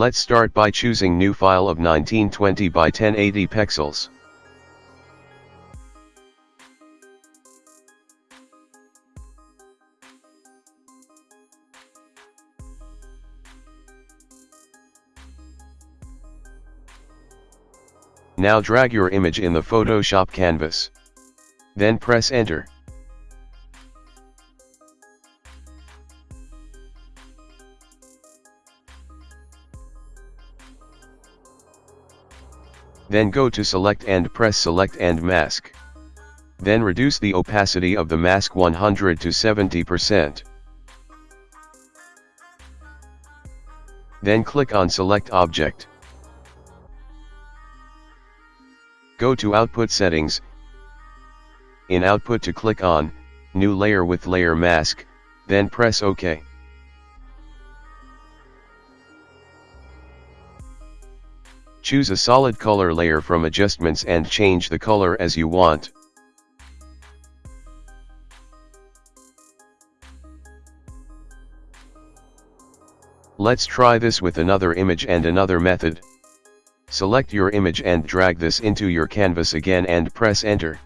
Let's start by choosing new file of 1920 by 1080 pixels. Now drag your image in the Photoshop canvas. Then press enter. Then go to select and press select and mask. Then reduce the opacity of the mask 100 to 70%. Then click on select object. Go to output settings. In output to click on, new layer with layer mask, then press OK. Choose a solid color layer from adjustments and change the color as you want. Let's try this with another image and another method. Select your image and drag this into your canvas again and press enter.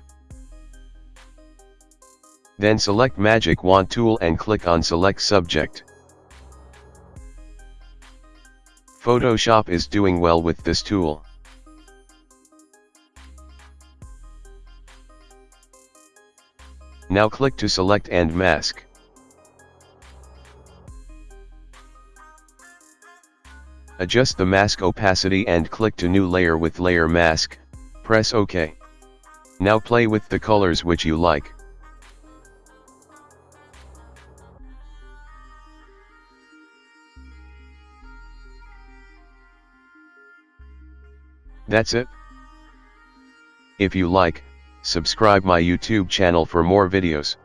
Then select magic wand tool and click on select subject. Photoshop is doing well with this tool. Now click to select and mask. Adjust the mask opacity and click to new layer with layer mask, press OK. Now play with the colors which you like. That's it. If you like, subscribe my YouTube channel for more videos.